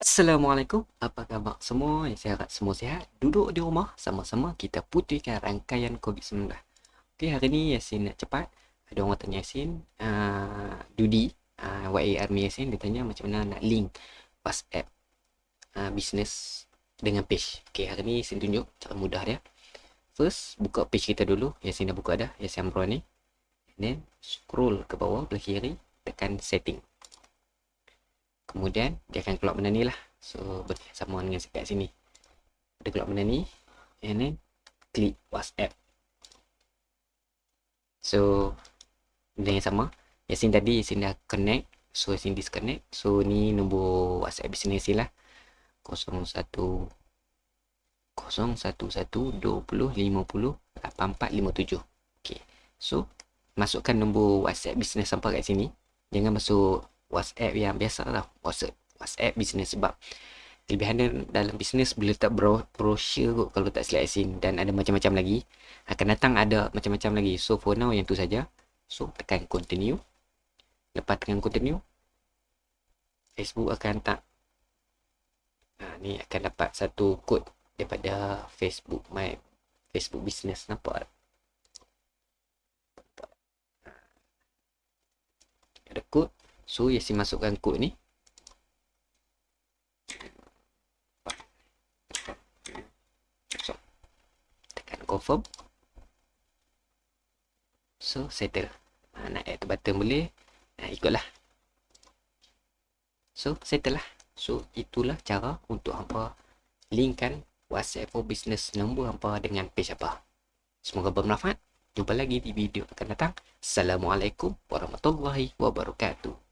Assalamualaikum, apa khabar semua? Saya harap semua sihat. Duduk di rumah sama-sama kita putihkan rangkaian COVID-19. Okey, hari ni Yasin nak cepat. Ada orang tanya Yasin, uh, Dudi, uh, YA Army Yasin, dia tanya macam mana nak link WhatsApp uh, business dengan page. Okey, hari ni Yasin tunjuk cara mudah dia. First, buka page kita dulu. Yasin dah buka dah, Yasin Amro ni. Then, scroll ke bawah, belah kiri, tekan setting kemudian dia akan keluar benda ni lah. So sama dengan kat sini. Dia keluar benda ni and then klik whatsapp. So benda yang sama. Yasin tadi Yasin dah connect. So Yasin disconnect. So ni nombor whatsapp business lah. 01 011 20 50 8457 okay. so masukkan nombor whatsapp business sampai kat sini. Jangan masuk WhatsApp yang biasa lah. WhatsApp, WhatsApp business sebab kelebihan dia dalam bisnes boleh letak bro, brochure kot kalau tak silap asin dan ada macam-macam lagi akan datang ada macam-macam lagi. So for now yang tu saja. So tekan continue. Lepas tekan continue Facebook akan tak ha, ni akan dapat satu kod daripada Facebook my Facebook business nampak ada kod So Yasin masukkan kod ni. So, Tekan confirm. So settle. Ha, Nak add to button boleh? Ha, Ikutlah. So settle lah. So itulah cara untuk hampa Linkkan WhatsApp for business nombor hampa dengan page apa Semoga bermanfaat. Jumpa lagi di video akan datang. Assalamualaikum warahmatullahi wabarakatuh.